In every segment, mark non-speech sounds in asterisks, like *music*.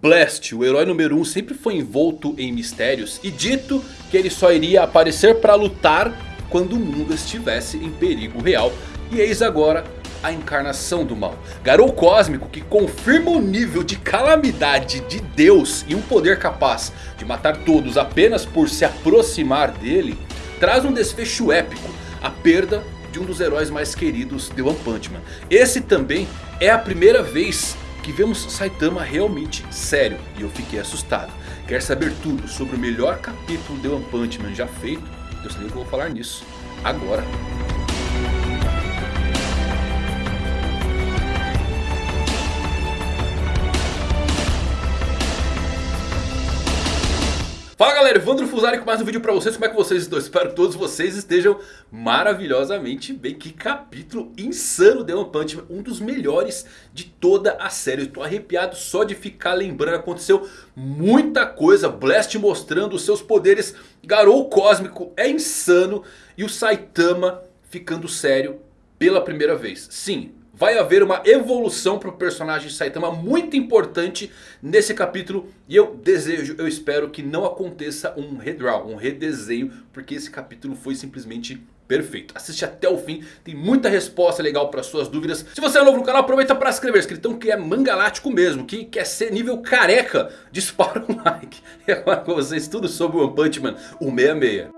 Blast, o herói número 1, um, sempre foi envolto em mistérios e dito que ele só iria aparecer para lutar quando o mundo estivesse em perigo real. E eis agora a encarnação do mal. Garou Cósmico que confirma o nível de calamidade de Deus e um poder capaz de matar todos apenas por se aproximar dele. Traz um desfecho épico, a perda de um dos heróis mais queridos de One Punch Man. Esse também é a primeira vez que vemos Saitama realmente sério e eu fiquei assustado. Quer saber tudo sobre o melhor capítulo de One Punch Man já feito? Eu sei que eu vou falar nisso agora. Fala galera, Evandro Fusari com mais um vídeo pra vocês, como é que vocês estão? Espero que todos vocês estejam maravilhosamente bem, que capítulo insano de One Punch. Man, um dos melhores de toda a série, eu tô arrepiado só de ficar lembrando, aconteceu muita coisa, Blast mostrando os seus poderes, Garou Cósmico. É insano. E o Saitama ficando sério pela primeira vez, sim... Vai haver uma evolução para o personagem Saitama muito importante nesse capítulo. E eu desejo, eu espero que não aconteça um redraw, um redesenho. Porque esse capítulo foi simplesmente perfeito. Assiste até o fim, tem muita resposta legal para suas dúvidas. Se você é novo no canal, aproveita para se inscrever. Escritão que é mangalático mesmo, que quer ser nível careca, dispara um *laughs* like. E agora com vocês tudo sobre o One Punch Man 166.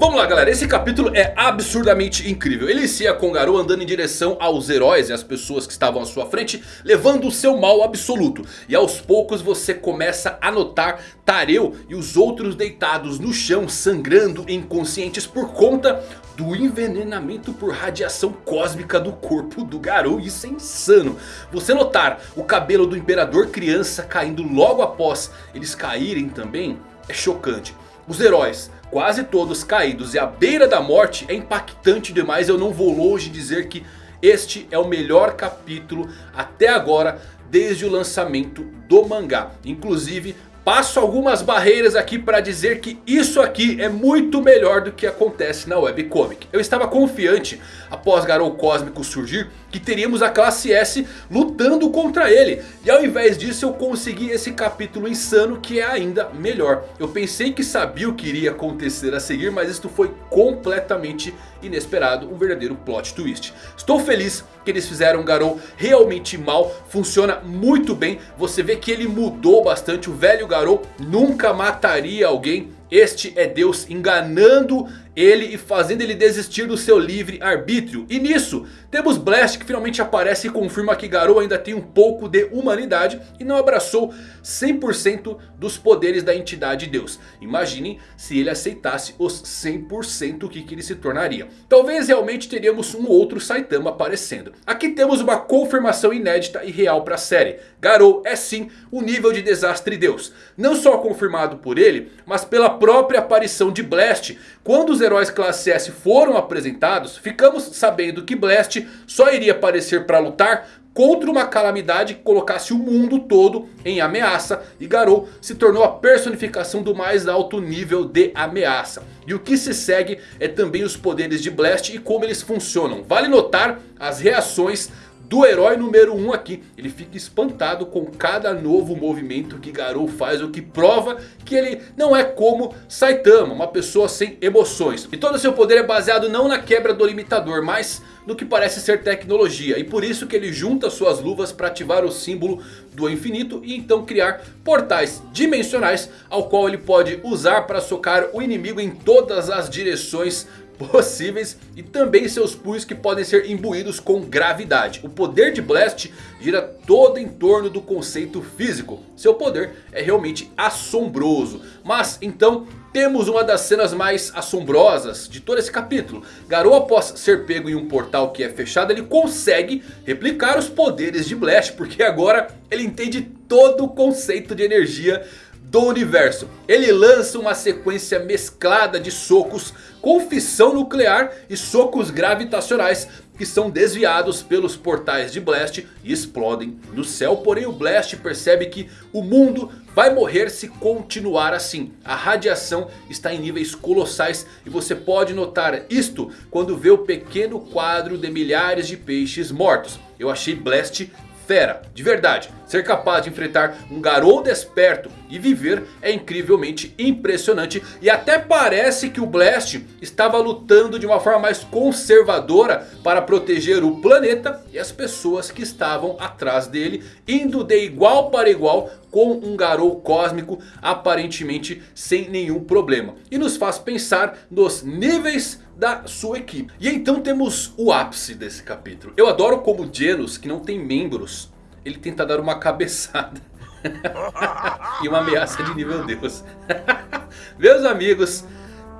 Vamos lá galera, esse capítulo é absurdamente incrível. Ele inicia com Garou andando em direção aos heróis e às pessoas que estavam à sua frente. Levando o seu mal absoluto. E aos poucos você começa a notar Tareu e os outros deitados no chão. Sangrando inconscientes por conta do envenenamento por radiação cósmica do corpo do Garou. Isso é insano. Você notar o cabelo do Imperador Criança caindo logo após eles caírem também é chocante. Os heróis quase todos caídos e à beira da morte é impactante demais. Eu não vou longe dizer que este é o melhor capítulo até agora desde o lançamento do mangá. Inclusive Passo algumas barreiras aqui para dizer que isso aqui é muito melhor do que acontece na webcomic. Eu estava confiante após Garou Cósmico surgir que teríamos a classe S lutando contra ele. E ao invés disso eu consegui esse capítulo insano que é ainda melhor. Eu pensei que sabia o que iria acontecer a seguir mas isto foi completamente inesperado. Um verdadeiro plot twist. Estou feliz que eles fizeram Garou realmente mal. Funciona muito bem. Você vê que ele mudou bastante. O velho Garou nunca mataria alguém. Este é Deus enganando ele e fazendo ele desistir do seu livre arbítrio. E nisso temos Blast que finalmente aparece e confirma que Garou ainda tem um pouco de humanidade. E não abraçou 100% dos poderes da entidade Deus. Imaginem se ele aceitasse os 100% o que, que ele se tornaria. Talvez realmente teríamos um outro Saitama aparecendo. Aqui temos uma confirmação inédita e real para a série. Garou é sim o nível de desastre Deus. Não só confirmado por ele, mas pela própria aparição de Blast. Quando os heróis classe S foram apresentados, ficamos sabendo que Blast só iria aparecer para lutar contra uma calamidade que colocasse o mundo todo em ameaça. E Garou se tornou a personificação do mais alto nível de ameaça. E o que se segue é também os poderes de Blast e como eles funcionam. Vale notar as reações do herói número 1 um aqui. Ele fica espantado com cada novo movimento que Garou faz. O que prova que ele não é como Saitama, uma pessoa sem emoções. E todo o seu poder é baseado não na quebra do limitador, mas no que parece ser tecnologia. E por isso que ele junta suas luvas para ativar o símbolo do infinito. E então criar portais dimensionais ao qual ele pode usar para socar o inimigo em todas as direções possíveis e também seus punhos que podem ser imbuídos com gravidade. O poder de Blast gira todo em torno do conceito físico. Seu poder é realmente assombroso. Mas então temos uma das cenas mais assombrosas de todo esse capítulo. Garou após ser pego em um portal que é fechado, ele consegue replicar os poderes de Blast. Porque agora ele entende todo o conceito de energia do universo. Ele lança uma sequência mesclada de socos com fissão nuclear e socos gravitacionais. que são desviados pelos portais de Blast e explodem no céu. Porém o Blast percebe que o mundo vai morrer se continuar assim. A radiação está em níveis colossais e você pode notar isto quando vê o pequeno quadro de milhares de peixes mortos. Eu achei Blast fera, de verdade. Ser capaz de enfrentar um garoto desperto e viver é incrivelmente impressionante. E até parece que o Blast estava lutando de uma forma mais conservadora para proteger o planeta e as pessoas que estavam atrás dele. Indo de igual para igual com um Garou cósmico aparentemente sem nenhum problema. E nos faz pensar nos níveis da sua equipe. E então temos o ápice desse capítulo. Eu adoro como Genos, que não tem membros, ele tenta dar uma cabeçada. *laughs* e uma ameaça de nível Deus. *laughs* Meus amigos,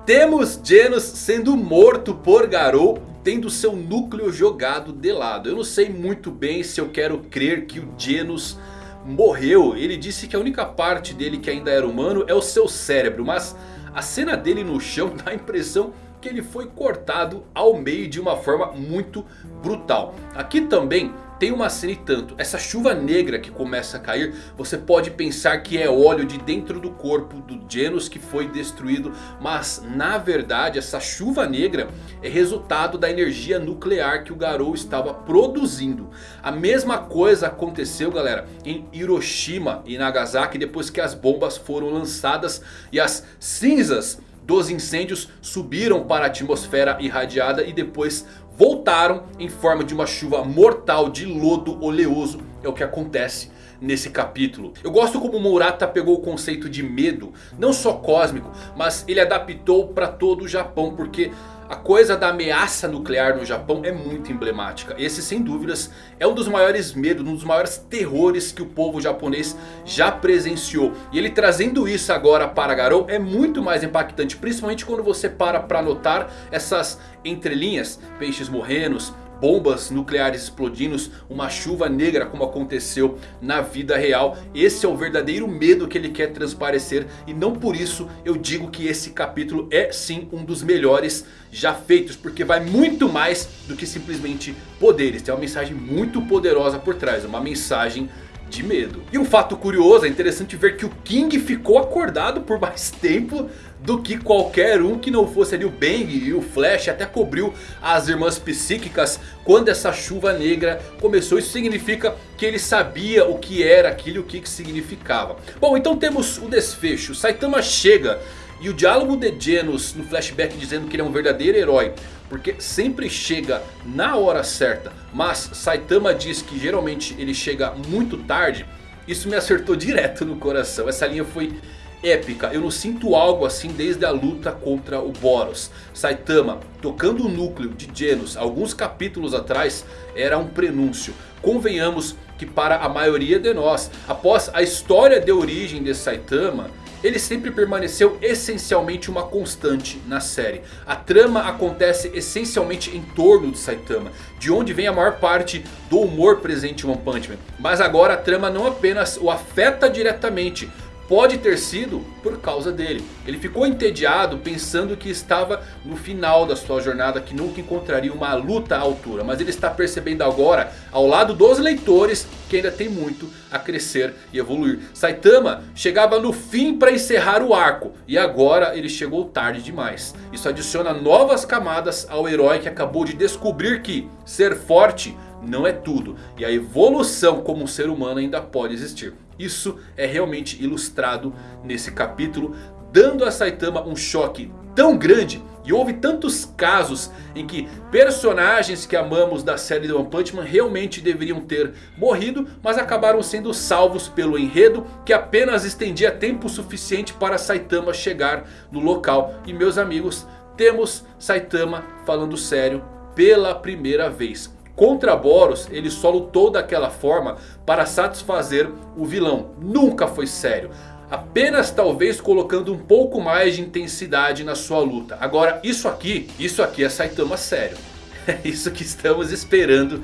temos Genos sendo morto por Garou. Tendo seu núcleo jogado de lado. Eu não sei muito bem se eu quero crer que o Genos morreu. Ele disse que a única parte dele que ainda era humano é o seu cérebro. Mas a cena dele no chão *laughs* dá a impressão que ele foi cortado ao meio de uma forma muito brutal. Aqui também tem uma cena e tanto. Essa chuva negra que começa a cair. Você pode pensar que é óleo de dentro do corpo do Genos que foi destruído. Mas na verdade essa chuva negra é resultado da energia nuclear que o Garou estava produzindo. A mesma coisa aconteceu galera em Hiroshima e Nagasaki. Depois que as bombas foram lançadas e as cinzas dos incêndios subiram para a atmosfera irradiada e depois voltaram em forma de uma chuva mortal de lodo oleoso. É o que acontece nesse capítulo. Eu gosto como Murata pegou o conceito de medo, não só cósmico, mas ele adaptou para todo o Japão, porque a coisa da ameaça nuclear no Japão é muito emblemática. Esse sem dúvidas é um dos maiores medos, um dos maiores terrores que o povo japonês já presenciou. E ele trazendo isso agora para Garou é muito mais impactante. Principalmente quando você para para notar essas entrelinhas, peixes morrenos, bombas nucleares explodindo, uma chuva negra como aconteceu na vida real. Esse é o verdadeiro medo que ele quer transparecer e não por isso eu digo que esse capítulo é sim um dos melhores já feitos. Porque vai muito mais do que simplesmente poderes, tem uma mensagem muito poderosa por trás, uma mensagem de medo. E um fato curioso, é interessante ver que o King ficou acordado por mais *laughs* tempo do que qualquer um que não fosse ali o Bang e o Flash. Até cobriu as irmãs psíquicas quando essa chuva negra começou. Isso significa que ele sabia o que era aquilo e o que significava. Bom, então temos o desfecho. Saitama chega e o diálogo de Genos no flashback dizendo que ele é um verdadeiro herói. Porque sempre chega na hora certa. Mas Saitama diz que geralmente ele chega muito tarde. Isso me acertou direto no coração. Essa linha foi épica. Eu não sinto algo assim desde a luta contra o Boros. Saitama tocando o núcleo de Genos alguns capítulos atrás era um prenúncio. Convenhamos que para a maioria de nós, após a história de origem de Saitama ele sempre permaneceu essencialmente uma constante na série. A trama acontece essencialmente em torno de Saitama. De onde vem a maior parte do humor presente em One Punch Man. Mas agora a trama não apenas o afeta diretamente pode ter sido por causa dele. Ele ficou entediado pensando que estava no final da sua jornada, que nunca encontraria uma luta à altura. Mas ele está percebendo agora, ao lado dos leitores, que ainda tem muito a crescer e evoluir. Saitama chegava no fim para encerrar o arco. E agora ele chegou tarde demais. Isso adiciona novas camadas ao herói que acabou de descobrir que ser forte não é tudo. E a evolução como ser humano ainda pode existir. Isso é realmente ilustrado nesse capítulo. Dando a Saitama um choque tão grande. E houve tantos casos em que personagens que amamos da série do One Punch Man realmente deveriam ter morrido. Mas acabaram sendo salvos pelo enredo que apenas estendia tempo suficiente para Saitama chegar no local. E meus amigos, temos Saitama falando sério pela primeira vez. Contra Boros ele só lutou daquela forma para satisfazer o vilão. Nunca foi sério. Apenas talvez colocando um pouco mais de intensidade na sua luta. Agora isso aqui, isso aqui é Saitama sério. *laughs* É isso que estamos esperando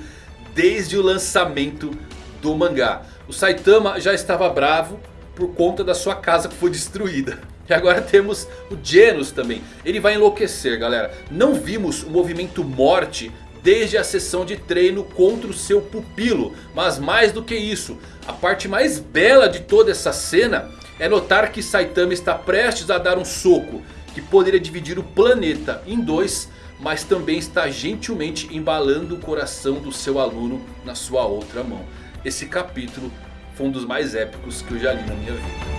desde o lançamento do mangá. O Saitama já estava bravo por conta da sua casa que foi destruída. E agora temos o Genos também. Ele vai enlouquecer galera. Não vimos o movimento morte desde a sessão de treino contra o seu pupilo. Mas mais do que isso, a parte mais bela de toda essa cena é notar que Saitama está prestes a dar um soco que poderia dividir o planeta em dois, mas também está gentilmente embalando o coração do seu aluno na sua outra mão. Esse capítulo foi um dos mais épicos que eu já li na minha vida.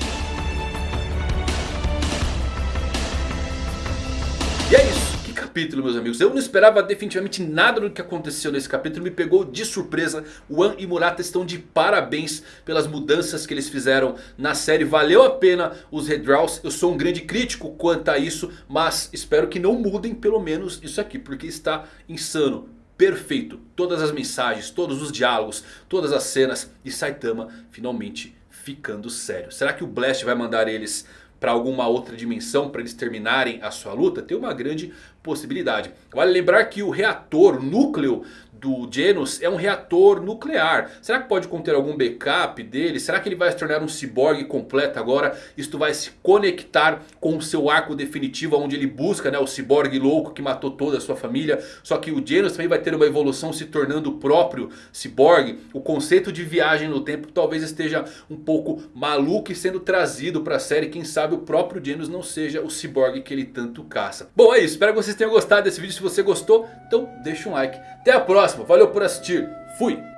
Capítulo, meus amigos. Eu não esperava definitivamente nada do que aconteceu nesse capítulo. Me pegou de surpresa. O An e Murata estão de parabéns pelas mudanças que eles fizeram na série. Valeu a pena os redraws. Eu sou um grande crítico quanto a isso. Mas espero que não mudem pelo menos isso aqui. Porque está insano. Perfeito. Todas as mensagens, todos os diálogos, todas as cenas. E Saitama finalmente ficando sério. Será que o Blast vai mandar eles para alguma outra dimensão para eles terminarem a sua luta? Tem uma grande possibilidade. Vale lembrar que o reator, o núcleo do Genos é um reator nuclear. Será que pode conter algum backup dele? Será que ele vai se tornar um ciborgue completo agora? Isto vai se conectar com o seu arco definitivo onde ele busca né, o ciborgue louco que matou toda a sua família. Só que o Genos também vai ter uma evolução se tornando o próprio ciborgue. O conceito de viagem no tempo talvez esteja um pouco maluco e sendo trazido para a série. Quem sabe o próprio Genos não seja o ciborgue que ele tanto caça. Bom é isso, espero que vocês tenham gostado desse vídeo. Se você gostou, então deixa um like. Até a próxima, valeu por assistir, fui!